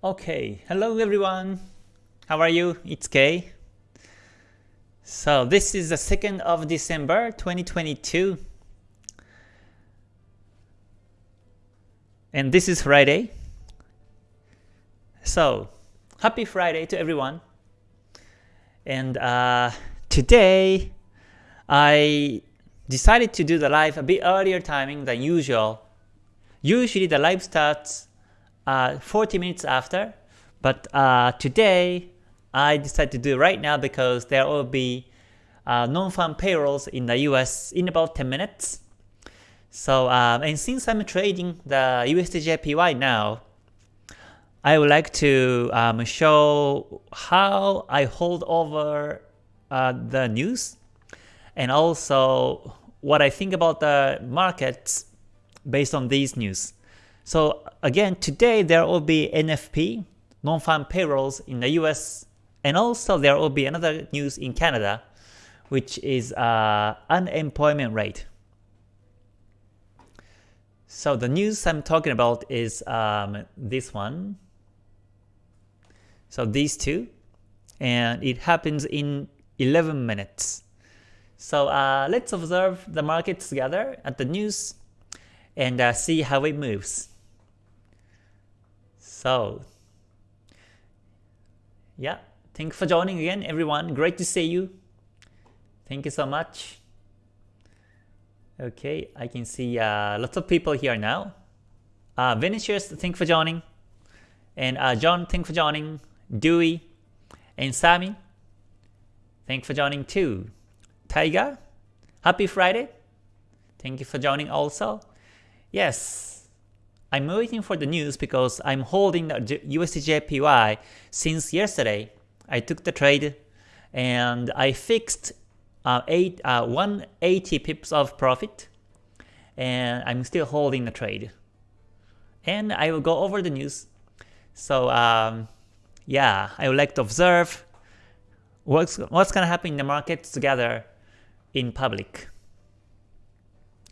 Okay, hello everyone. How are you? It's Kay. So this is the 2nd of December 2022. And this is Friday. So, happy Friday to everyone. And uh, today I decided to do the live a bit earlier timing than usual. Usually the live starts uh, 40 minutes after, but uh, today I decided to do right now because there will be uh, non-farm payrolls in the US in about 10 minutes. So, um, and since I'm trading the USDJPY now, I would like to um, show how I hold over uh, the news and also what I think about the markets based on these news. So again, today there will be NFP, non-farm payrolls in the US, and also there will be another news in Canada, which is uh, unemployment rate. So the news I'm talking about is um, this one. So these two, and it happens in 11 minutes. So uh, let's observe the market together at the news and uh, see how it moves. So, yeah, thanks for joining again, everyone. Great to see you. Thank you so much. Okay, I can see uh, lots of people here now. Uh, Vinicius, thanks for joining. And uh, John, thanks for joining. Dewey and Sammy, thanks for joining too. Tiger, happy Friday. Thank you for joining also. Yes, I'm waiting for the news because I'm holding the USDJPY since yesterday. I took the trade and I fixed uh, eight, uh, 180 pips of profit and I'm still holding the trade. And I will go over the news. So um, yeah, I would like to observe what's, what's going to happen in the markets together in public.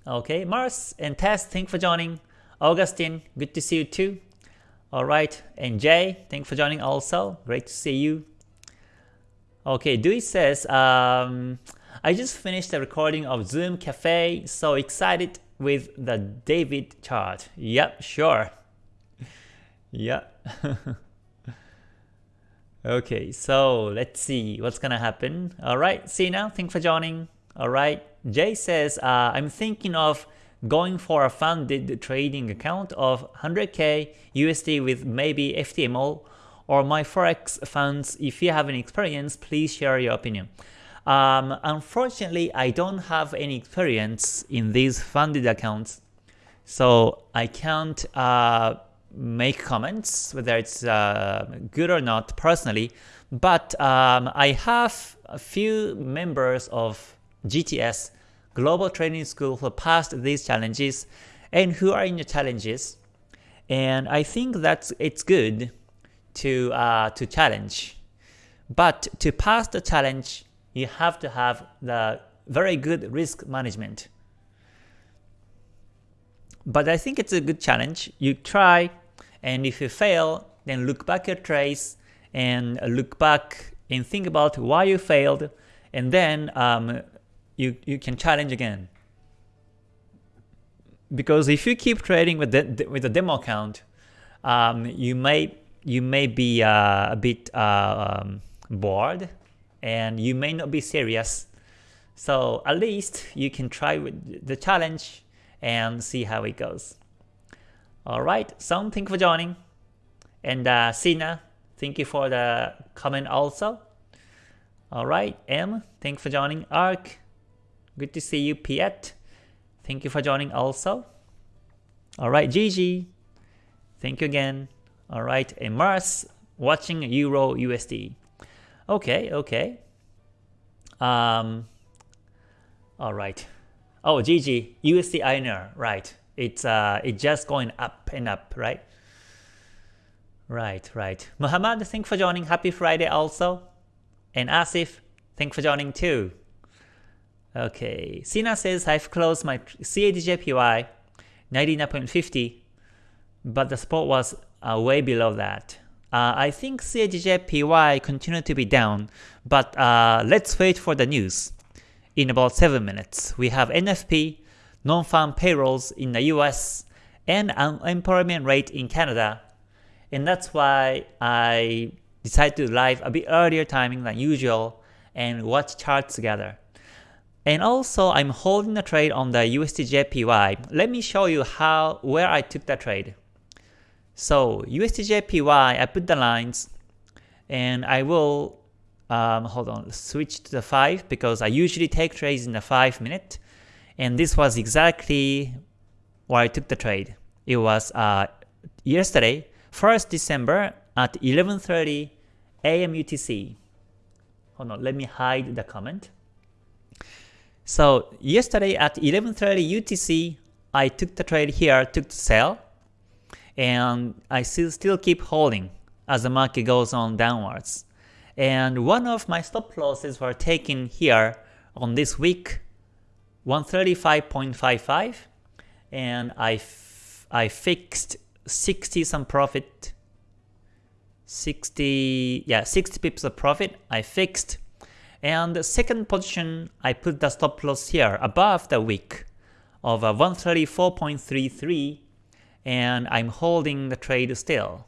Okay, Mars and Tess, thanks for joining. Augustine, good to see you too. Alright, and Jay, thanks for joining also. Great to see you. Okay, Dewey says, um, I just finished the recording of Zoom Cafe, so excited with the David chart. Yep, sure. yep. okay, so let's see what's gonna happen. Alright, see you now, thanks for joining. Alright, Jay says, uh, I'm thinking of going for a funded trading account of 100k USD with maybe FTMO or MyForexFunds. If you have any experience, please share your opinion. Um, unfortunately, I don't have any experience in these funded accounts, so I can't uh, make comments whether it's uh, good or not personally. But um, I have a few members of GTS global training school who passed these challenges and who are in the challenges. And I think that it's good to, uh, to challenge. But to pass the challenge, you have to have the very good risk management. But I think it's a good challenge. You try, and if you fail, then look back your trace and look back and think about why you failed, and then um, you, you can challenge again. Because if you keep trading with the, with a demo account, um, you may you may be uh, a bit uh, um, bored and you may not be serious. So at least you can try with the challenge and see how it goes. Alright, Song, thank you for joining. And uh, Sina, thank you for the comment also. Alright, M, thank you for joining. Ark, Good to see you, Piet. Thank you for joining also. Alright, Gigi. Thank you again. Alright, and Mars watching Euro USD. Okay, okay. Um, Alright. Oh, Gigi, USD INR, right. It's uh, it's just going up and up, right? Right, right. Muhammad, thank you for joining. Happy Friday also. And Asif, thank for joining too. Okay, Sina says I've closed my CADJPY 99.50, but the spot was uh, way below that. uh, I think CADJPY continue to be down, but uh, let's wait for the news. In about 7 minutes, we have NFP, non-farm payrolls in the US, and unemployment rate in Canada. And that's why I decided to live a bit earlier timing than usual and watch charts together. And also I'm holding a trade on the USDJPY. Let me show you how where I took the trade. So USDJPY, I put the lines and I will um, hold on, switch to the 5 because I usually take trades in the 5 minute. And this was exactly where I took the trade. It was uh, yesterday, 1st December at 11.30 AM UTC. Hold on, let me hide the comment. So yesterday at 11.30 UTC, I took the trade here, took the sell, and I still, still keep holding as the market goes on downwards. And one of my stop losses were taken here on this week, 135.55, and I, I fixed 60 some profit 60 yeah 60 pips of profit I fixed and the second position I put the stop loss here above the wick of uh, 134.33 and I'm holding the trade still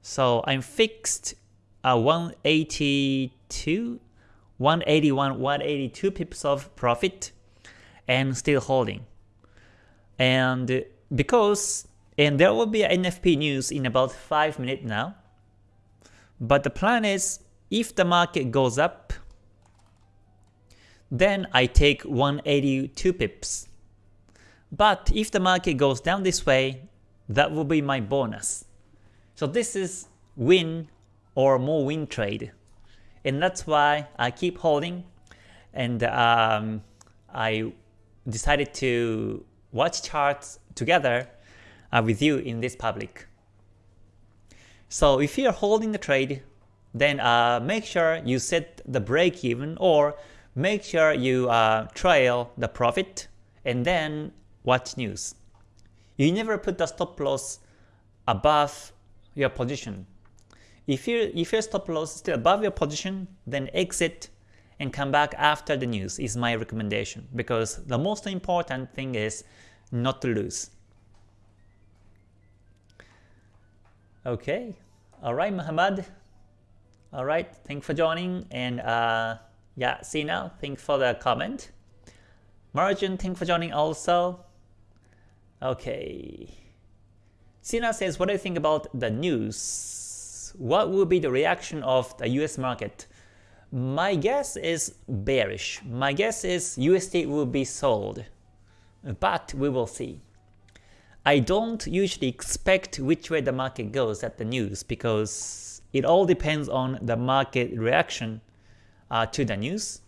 so I'm fixed uh, a 182 181 182 pips of profit and still holding and because and there will be NFP news in about 5 minutes now. But the plan is, if the market goes up, then I take 182 pips. But if the market goes down this way, that will be my bonus. So this is win or more win trade. And that's why I keep holding and um, I decided to watch charts together uh, with you in this public. So if you're holding the trade, then uh, make sure you set the break even or make sure you uh, trail the profit and then watch news. You never put the stop loss above your position. If, you, if your stop loss is still above your position, then exit and come back after the news is my recommendation because the most important thing is not to lose. Okay. Alright, Muhammad. Alright, thanks for joining. And uh, yeah, now, thanks for the comment. Margin, thanks for joining also. Okay. Sina says, what do you think about the news? What will be the reaction of the US market? My guess is bearish. My guess is USD will be sold. But we will see. I don't usually expect which way the market goes at the news because it all depends on the market reaction uh, to the news.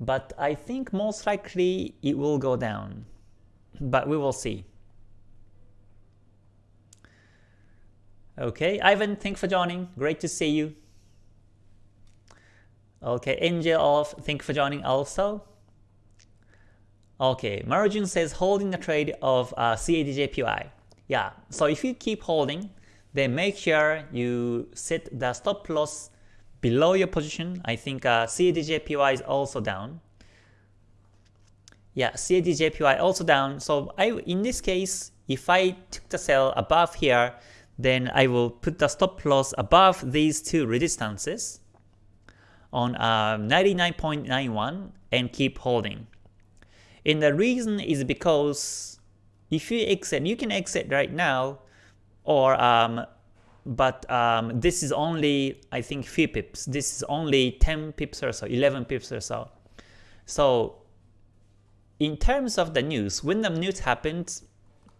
But I think most likely it will go down. But we will see. Okay, Ivan, thanks for joining. Great to see you. Okay, Angel of, thanks for joining also. Okay, Marujin says holding the trade of uh, CADJPY. Yeah, so if you keep holding, then make sure you set the stop loss below your position. I think uh, CADJPY is also down. Yeah, CADJPY also down. So I, in this case, if I took the sell above here, then I will put the stop loss above these two resistances on uh, 99.91 and keep holding. And the reason is because if you exit, you can exit right now, or um, but um, this is only I think few pips. This is only 10 pips or so, 11 pips or so. So in terms of the news, when the news happens,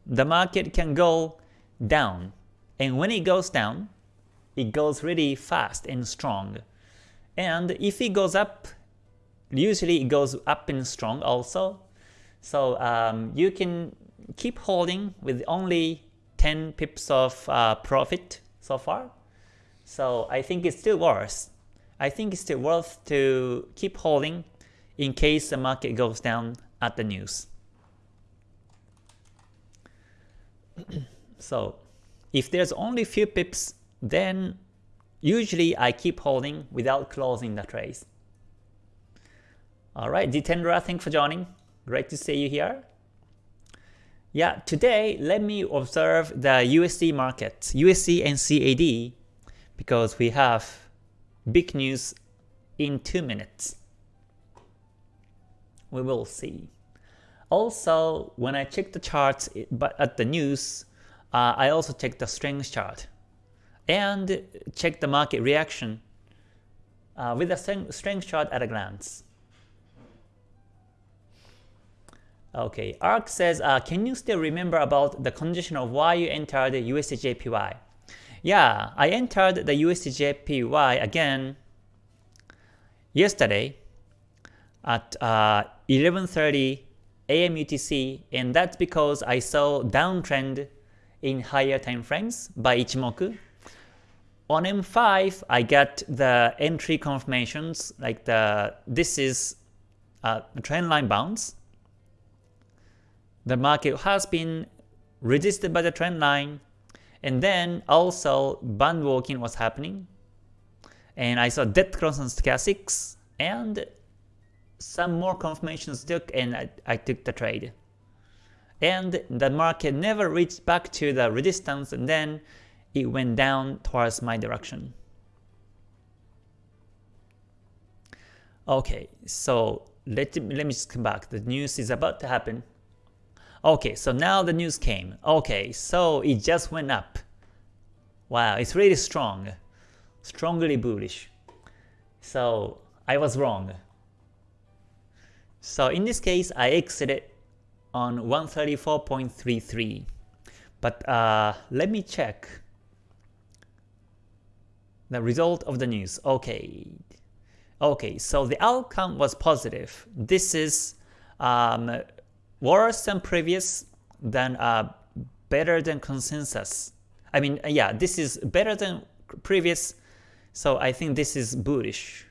the market can go down, and when it goes down, it goes really fast and strong. And if it goes up, usually it goes up and strong also. So um, you can keep holding with only 10 pips of uh, profit so far. So I think it's still worth. I think it's still worth to keep holding in case the market goes down at the news. so if there's only few pips, then usually I keep holding without closing the trades. Alright, Ditendra, thanks for joining. Great to see you here. Yeah, today let me observe the USD market, USD and CAD, because we have big news in 2 minutes. We will see. Also, when I check the charts but at the news, uh, I also check the strength chart and check the market reaction uh, with the strength chart at a glance. Okay, ARK says, uh, can you still remember about the condition of why you entered the USDJPY? Yeah, I entered the USDJPY again yesterday at uh, 11.30 AM UTC and that's because I saw downtrend in higher time frames by Ichimoku. On M5, I got the entry confirmations like the this is a trend line bounce the market has been resisted by the trend line and then also band walking was happening and I saw dead cross on stochastics and some more confirmations took and I, I took the trade. And the market never reached back to the resistance and then it went down towards my direction. Okay, so let, let me just come back. The news is about to happen. Okay, so now the news came. Okay, so it just went up. Wow, it's really strong. Strongly bullish. So I was wrong. So in this case, I exited on 134.33. But uh, let me check the result of the news. Okay. Okay, so the outcome was positive. This is um, worse than previous, than uh, better than consensus. I mean, uh, yeah, this is better than previous, so I think this is bullish.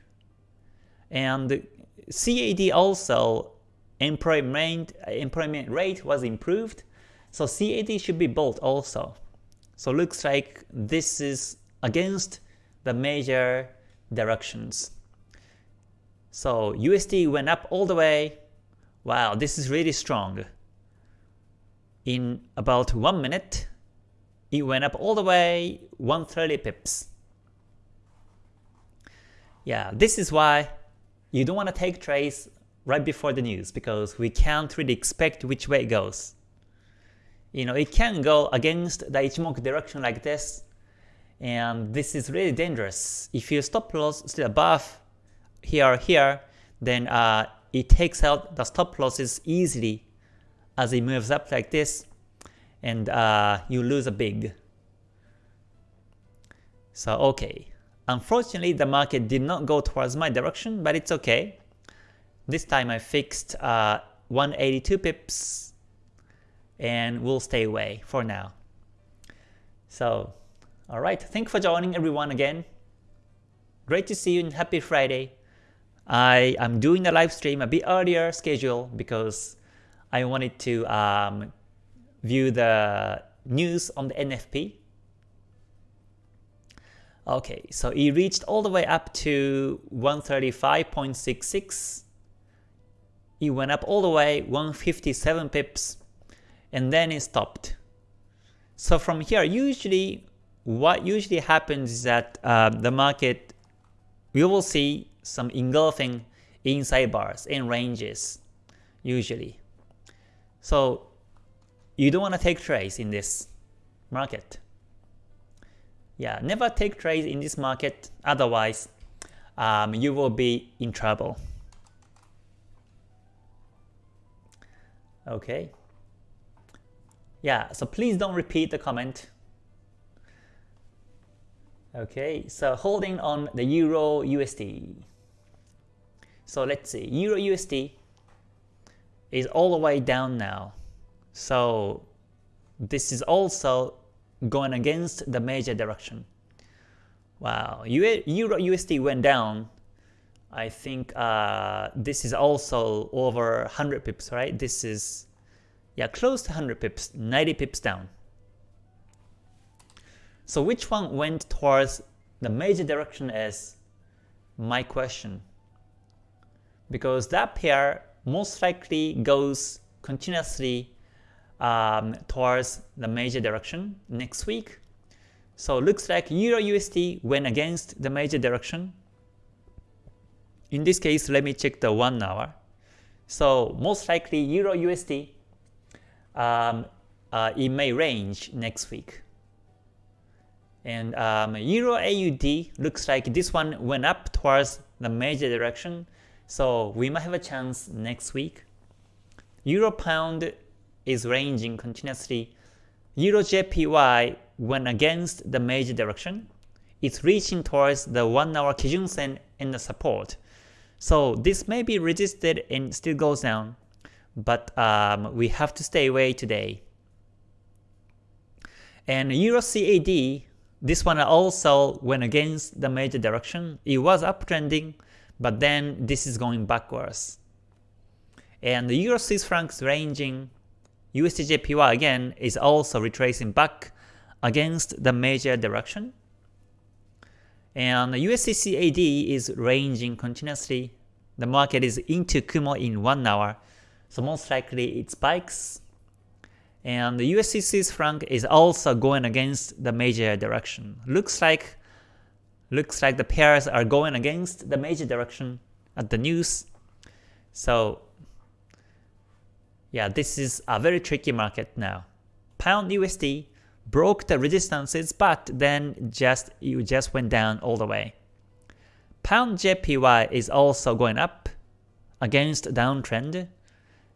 And CAD also employment employment rate was improved, so CAD should be bold also. So looks like this is against the major directions. So USD went up all the way, Wow, this is really strong. In about 1 minute, it went up all the way 130 pips. Yeah, this is why you don't want to take trades right before the news because we can't really expect which way it goes. You know, it can go against the Ichimoku direction like this, and this is really dangerous. If you stop loss still above here or here, then uh, it takes out the stop losses easily as it moves up like this and uh, you lose a big. So okay, unfortunately the market did not go towards my direction but it's okay. This time I fixed uh, 182 pips and we'll stay away for now. So alright, thank you for joining everyone again. Great to see you and happy Friday. I am doing the live stream a bit earlier schedule because I wanted to um, view the news on the NFP. Okay, so it reached all the way up to 135.66. It went up all the way 157 pips and then it stopped. So from here, usually what usually happens is that uh, the market, we will see some engulfing inside bars and ranges usually. So you don't want to take trades in this market. Yeah, never take trades in this market, otherwise um, you will be in trouble. Okay. Yeah, so please don't repeat the comment. Okay, so holding on the Euro USD. So let's see, Euro USD is all the way down now. So this is also going against the major direction. Wow, Euro USD went down. I think uh, this is also over 100 pips, right? This is, yeah, close to 100 pips, 90 pips down. So which one went towards the major direction is my question. Because that pair most likely goes continuously um, towards the major direction next week. So looks like Euro USD went against the major direction. In this case, let me check the 1 hour. So most likely Euro USD, um, uh, it may range next week. And um, Euro AUD looks like this one went up towards the major direction. So we might have a chance next week. Euro Pound is ranging continuously. Euro JPY went against the major direction. It's reaching towards the 1 hour Kijun Sen and the support. So this may be resisted and still goes down, but um, we have to stay away today. And Euro CAD, this one also went against the major direction. It was uptrending, but then this is going backwards. And the Euro Swiss francs ranging USDJPY again is also retracing back against the major direction. And the USDCAD is ranging continuously. The market is into Kumo in 1 hour, so most likely it spikes. And the USD Swiss franc is also going against the major direction. Looks like looks like the pairs are going against the major direction at the news. So yeah, this is a very tricky market now. Pound USD broke the resistances, but then just you just went down all the way. Pound JPY is also going up against downtrend,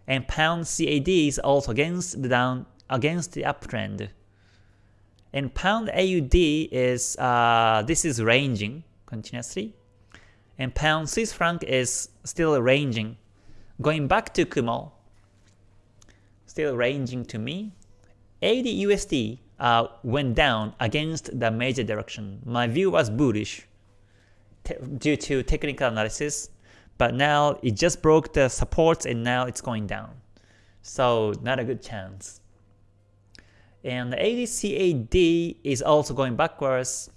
and Pound CAD is also against the down against the uptrend. And Pound AUD is uh, this is ranging continuously, and Pound Swiss franc is still ranging, going back to Kumo. Still ranging to me. AUD USD uh, went down against the major direction. My view was bullish due to technical analysis, but now it just broke the supports and now it's going down. So not a good chance. And the AUDCAD is also going backwards.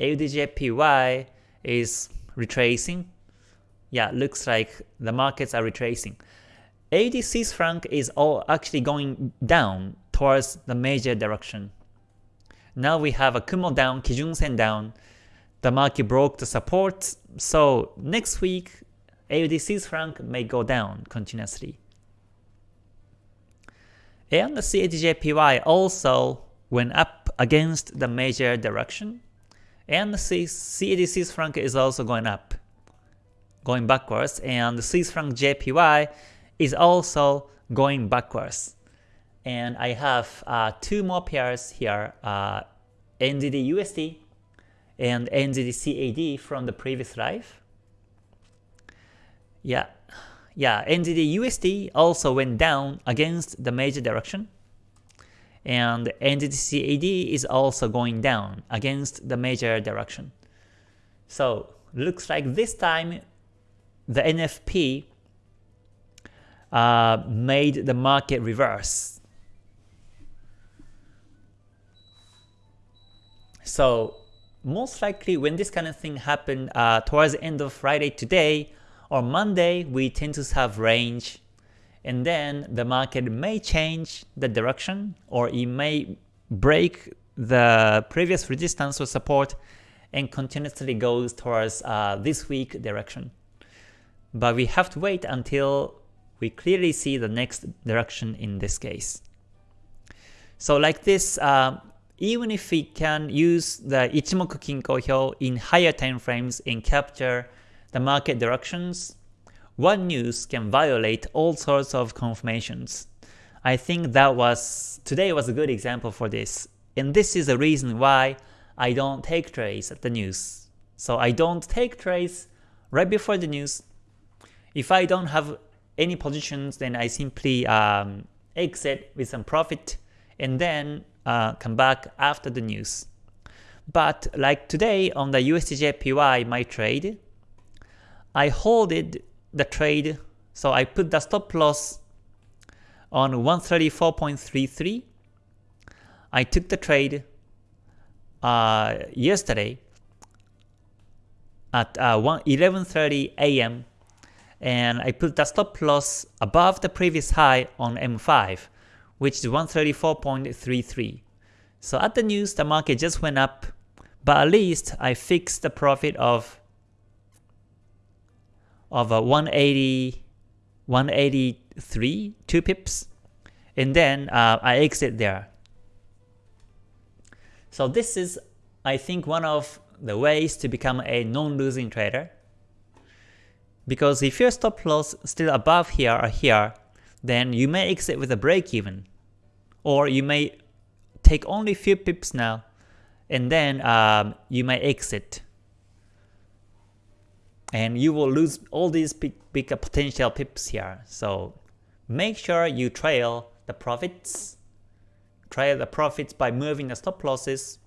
AUDJPY is retracing. Yeah, looks like the markets are retracing. Swiss franc is all actually going down towards the major direction. Now we have a Kumo down, Kijun Sen down. The market broke the support, so next week AUD Swiss franc may go down continuously. And the CADJPY also went up against the major direction. And the CAD Swiss franc is also going up, going backwards. And the Swiss franc JPY is also going backwards. And I have uh, two more pairs here, uh, USD and NZD CAD from the previous live. Yeah, yeah, NZD USD also went down against the major direction. And NZD CAD is also going down against the major direction. So looks like this time the NFP uh, made the market reverse So most likely when this kind of thing happened uh, towards the end of Friday today or Monday, we tend to have range and then the market may change the direction or it may break the previous resistance or support and continuously goes towards uh, this week direction. But we have to wait until we clearly see the next direction in this case. So like this, uh, even if we can use the Ichimoku Kinko Hyo in higher time frames and capture the market directions, one news can violate all sorts of confirmations. I think that was today was a good example for this. And this is the reason why I don't take trades at the news. So I don't take trades right before the news. If I don't have any positions, then I simply um, exit with some profit and then uh, come back after the news. But like today on the USDJPY, my trade, I holded the trade, so I put the stop loss on 134.33. I took the trade. uh, yesterday at uh, 11.30 a.m. and I put the stop loss above the previous high on M5 which is 134.33. So at the news the market just went up but at least I fixed the profit of of a 180 183 2 pips and then uh, I exit there. So this is I think one of the ways to become a non-losing trader. Because if your stop loss still above here or here, then you may exit with a break even. Or you may take only few pips now, and then um, you may exit. And you will lose all these big, big potential pips here. So make sure you trail the profits. Trail the profits by moving the stop losses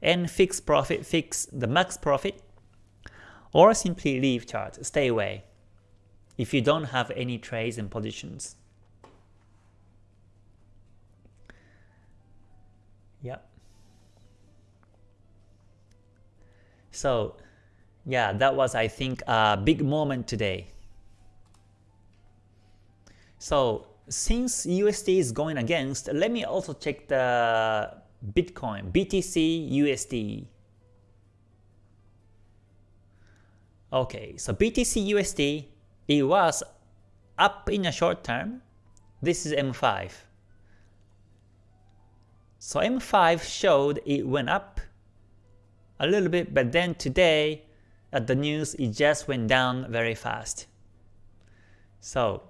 and fix profit, fix the max profit, or simply leave chart, stay away if you don't have any trades and positions. Yeah. So, yeah, that was I think a big moment today. So, since USD is going against, let me also check the Bitcoin, BTC USD. Okay, so BTC USD, it was up in a short term. This is M5. So M5 showed it went up a little bit, but then today at the news it just went down very fast. So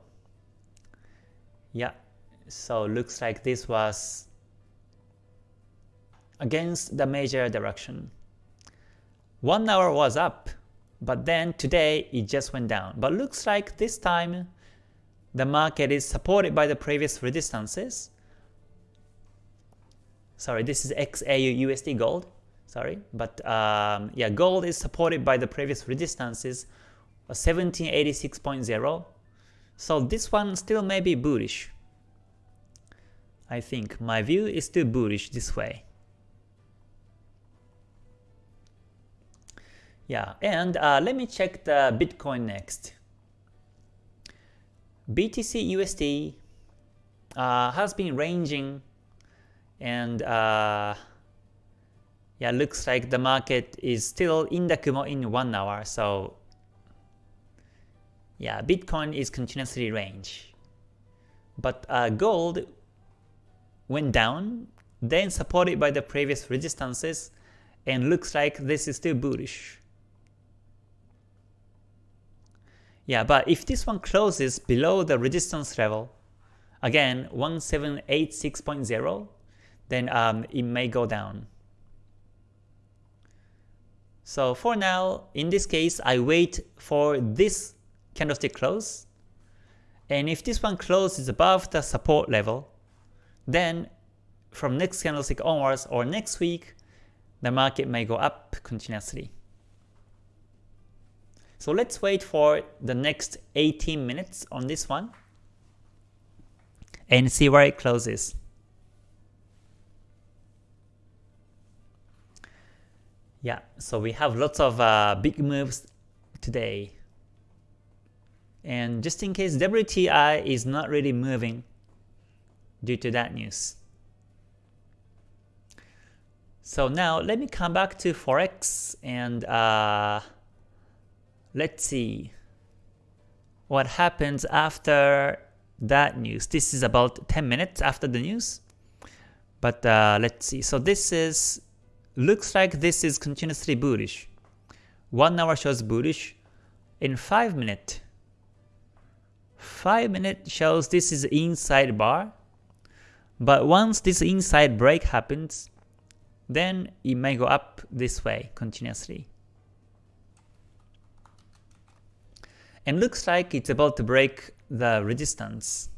yeah, so looks like this was against the major direction. One hour was up, but then today it just went down. But looks like this time the market is supported by the previous resistances. Sorry, this is XAU USD gold. Sorry, but um, yeah, gold is supported by the previous resistances, 1786.0. So this one still may be bullish. I think my view is still bullish this way. Yeah, and uh, let me check the Bitcoin next. BTC USD uh, has been ranging and uh, yeah, looks like the market is still in the Kumo in one hour. So yeah, Bitcoin is continuously range. But uh, gold went down, then supported by the previous resistances, and looks like this is still bullish. Yeah, but if this one closes below the resistance level, again 1786.0, then um, it may go down. So for now, in this case, I wait for this candlestick close. And if this one closes above the support level, then from next candlestick onwards or next week, the market may go up continuously. So let's wait for the next 18 minutes on this one and see where it closes. Yeah, so we have lots of uh, big moves today. And just in case WTI is not really moving due to that news. So now let me come back to Forex and uh, let's see what happens after that news. This is about 10 minutes after the news. But uh, let's see. So this is, looks like this is continuously bullish. 1 hour shows bullish. In 5 minute, 5 minute shows this is inside bar. But once this inside break happens, then it may go up this way continuously. and looks like it's about to break the resistance.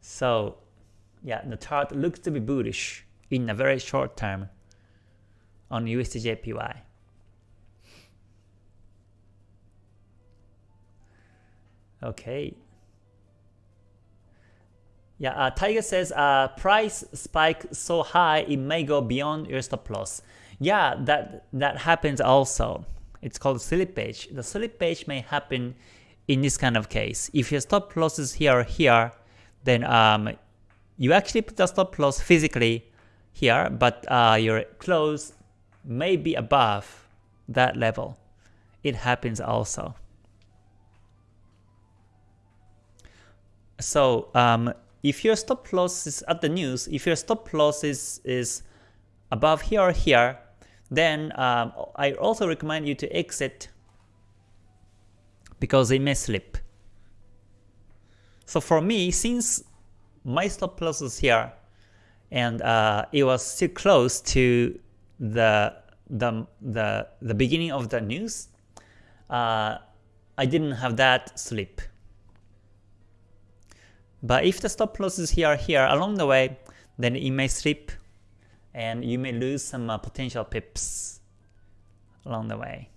So yeah, the chart looks to be bullish in a very short term on USDJPY. Okay. Yeah, uh, Tiger says uh, price spike so high it may go beyond your stop loss. Yeah, that that happens also. It's called slippage. The slippage may happen in this kind of case. If your stop loss is here or here, then um, you actually put the stop loss physically here, but uh, your close may be above that level. It happens also. So um, if your stop loss is at the news, if your stop loss is, is above here or here, then um, I also recommend you to exit because it may slip. So for me, since my stop loss is here and uh, it was still close to the the the the beginning of the news, uh, I didn't have that slip. But if the stop loss is here here along the way, then it may slip and you may lose some uh, potential pips along the way.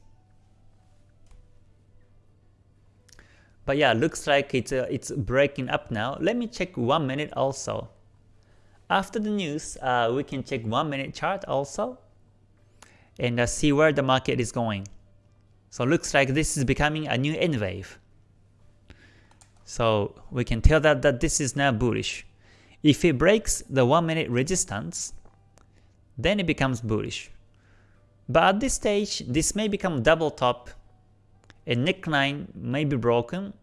But yeah, looks like it's uh, it's breaking up now. Let me check one minute also. After the news, uh, we can check one minute chart also and uh, see where the market is going. So looks like this is becoming a new N wave. So we can tell that, that this is now bullish. If it breaks the 1 minute resistance, then it becomes bullish. But at this stage, this may become double top, a neckline may be broken,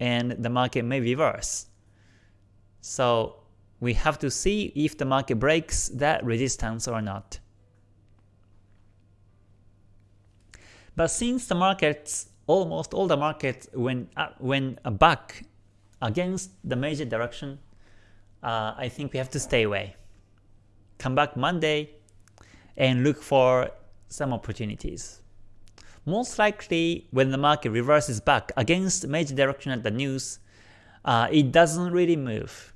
and the market may reverse. So we have to see if the market breaks that resistance or not. But since the markets, almost all the markets went, uh, went back against the major direction, uh, I think we have to stay away. Come back Monday and look for some opportunities. Most likely, when the market reverses back against major direction at the news, uh, it doesn't really move.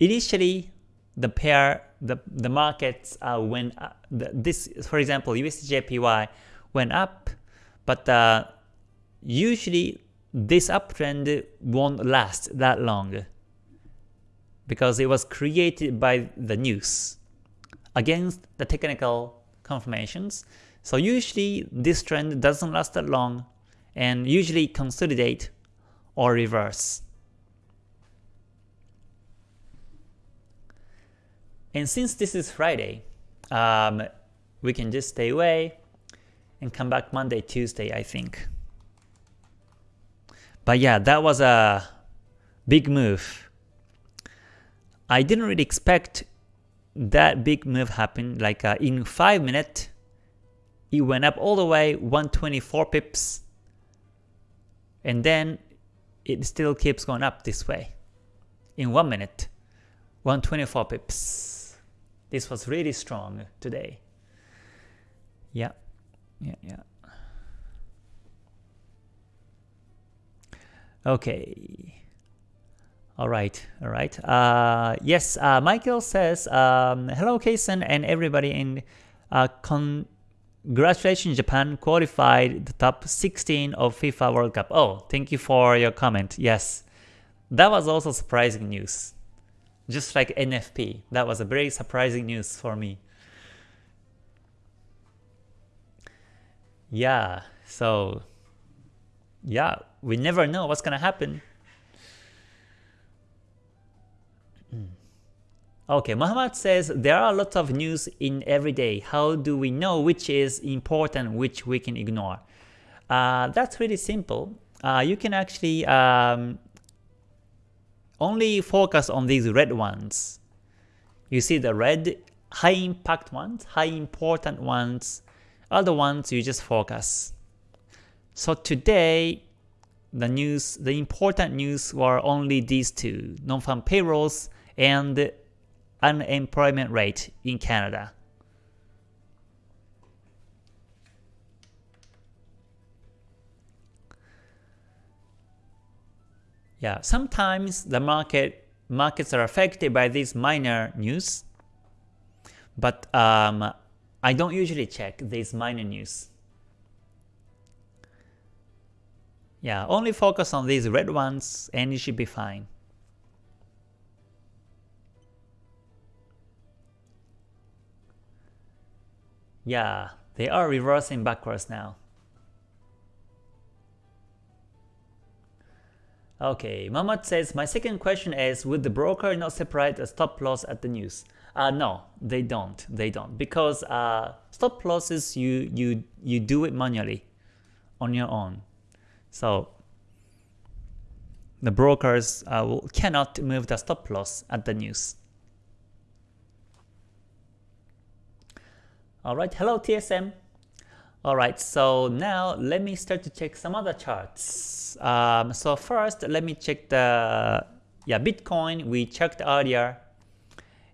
Initially, the pair, the the markets uh, went uh, the, this, for example, USDJPY went up, but uh, usually this uptrend won't last that long because it was created by the news against the technical confirmations. So usually this trend doesn't last that long and usually consolidate or reverse. And since this is Friday, um, we can just stay away and come back Monday, Tuesday, I think. But yeah, that was a big move. I didn't really expect that big move happen. Like uh, in 5 minutes, it went up all the way 124 pips. And then it still keeps going up this way. In 1 minute, 124 pips. This was really strong today. Yeah, yeah, yeah. Okay. All right, all right. Uh, yes, uh, Michael says, um, hello Kason and everybody in uh, congratulations Japan qualified the top 16 of FIFA World Cup. Oh, thank you for your comment. Yes, that was also surprising news. Just like NFP, that was a very surprising news for me. Yeah, so yeah, we never know what's gonna happen. Hmm. Okay, Muhammad says there are lots of news in every day. How do we know which is important, which we can ignore? Uh, that's really simple. Uh, you can actually um, only focus on these red ones. You see the red high impact ones, high important ones the ones you just focus. So today, the news, the important news were only these two, non-farm payrolls and unemployment rate in Canada. Yeah, sometimes the market markets are affected by these minor news, but um, I don't usually check these minor news. Yeah, only focus on these red ones and you should be fine. Yeah, they are reversing backwards now. Okay, Mamat says, my second question is, would the broker not separate a stop loss at the news? Uh, no, they don't. They don't because uh, stop losses you you you do it manually on your own. So the brokers uh, cannot move the stop loss at the news. Alright, hello TSM. Alright, so now let me start to check some other charts. Um, so first, let me check the yeah Bitcoin we checked earlier.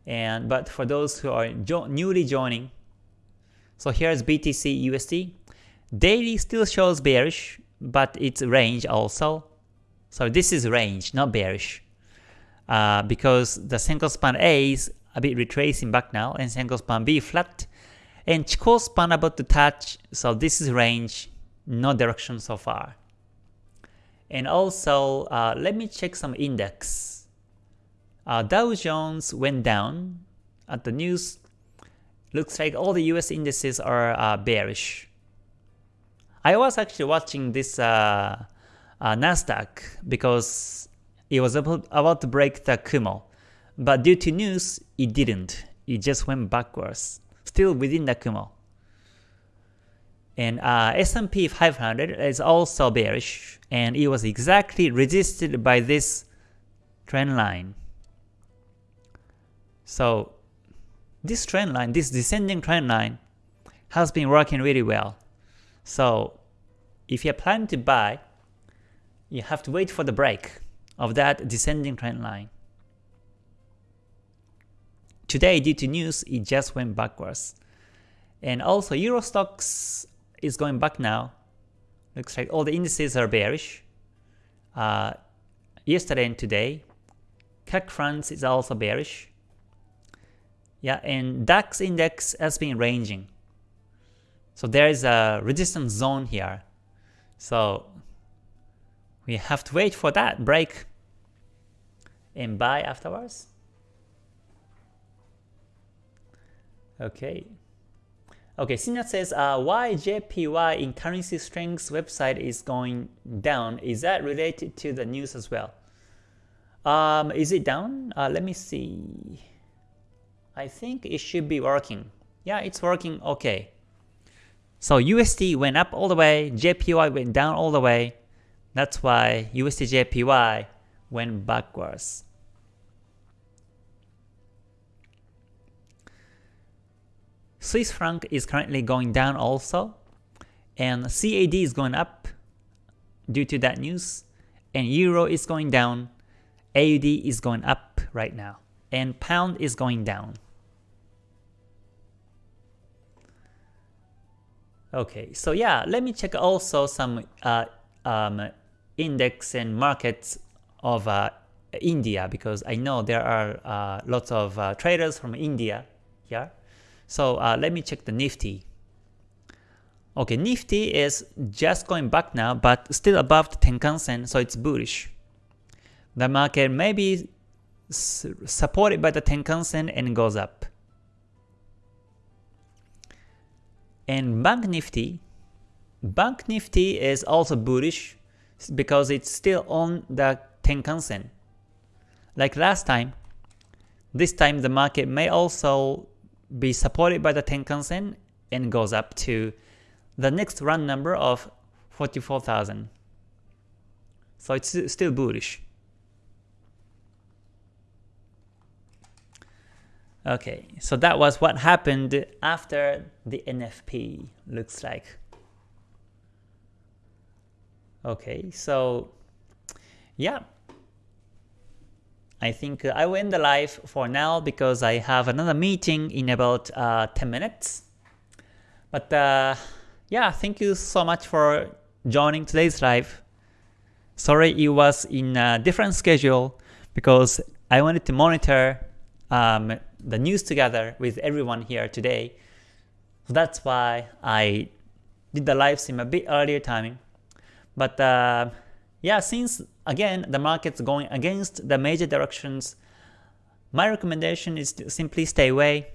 And but for those who are jo newly joining, so here's BTC USD. Daily still shows bearish, but it's range also. So this is range, not bearish. Uh, because the Senkou span A is a bit retracing back now, and Senkou span B flat, and Chikou span about to touch, so this is range, no direction so far. And also, uh, let me check some index. Uh, Dow Jones went down at the news. Looks like all the US indices are uh, bearish. I was actually watching this uh, uh, Nasdaq because it was about to break the Kumo, but due to news, it didn't. It just went backwards, still within the Kumo. And uh, S&P 500 is also bearish, and it was exactly resisted by this trend line. So this trend line, this descending trend line, has been working really well. So if you're planning to buy, you have to wait for the break of that descending trend line. Today, due to news, it just went backwards. And also, Euro Stoxx is going back now. Looks like all the indices are bearish. Uh, yesterday and today, CAC France is also bearish. Yeah, and DAX index has been ranging. So there is a resistance zone here. So we have to wait for that break and buy afterwards. Okay. Okay, Sinat says, uh, why JPY in currency strengths website is going down? Is that related to the news as well? Um, is it down? Uh, let me see. I think it should be working. Yeah, it's working okay. So USD went up all the way, JPY went down all the way. That's why USD JPY went backwards. Swiss franc is currently going down also, and CAD is going up due to that news, and Euro is going down, AUD is going up right now, and Pound is going down. Okay, so yeah, let me check also some uh, um, index and markets of uh, India because I know there are uh, lots of uh, traders from India here. So uh, let me check the Nifty. Okay, Nifty is just going back now, but still above the Tenkan-sen, so it's bullish. The market may be supported by the Tenkan-sen and goes up. And Bank Nifty, Bank Nifty is also bullish because it's still on the Tenkan-sen. Like last time, this time the market may also be supported by the Tenkan-sen and goes up to the next run number of 44,000. So it's still bullish. Okay, so that was what happened after the NFP, looks like. Okay, so yeah. I think I will end the live for now because I have another meeting in about uh, 10 minutes. But uh, yeah, thank you so much for joining today's live. Sorry it was in a different schedule because I wanted to monitor um, the news together with everyone here today. So that's why I did the live stream a bit earlier timing. But uh, yeah, since again the market's going against the major directions, my recommendation is to simply stay away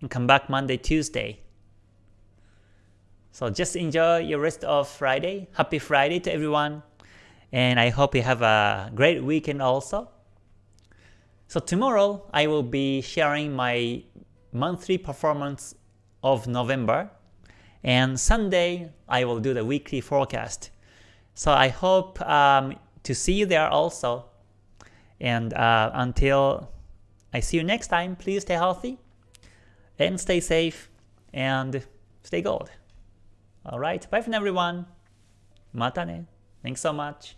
and come back Monday, Tuesday. So just enjoy your rest of Friday. Happy Friday to everyone. And I hope you have a great weekend also. So tomorrow I will be sharing my monthly performance of November. And Sunday I will do the weekly forecast. So I hope um, to see you there also. And uh, until I see you next time, please stay healthy and stay safe and stay gold. Alright, bye for now everyone. Mata ne. Thanks so much.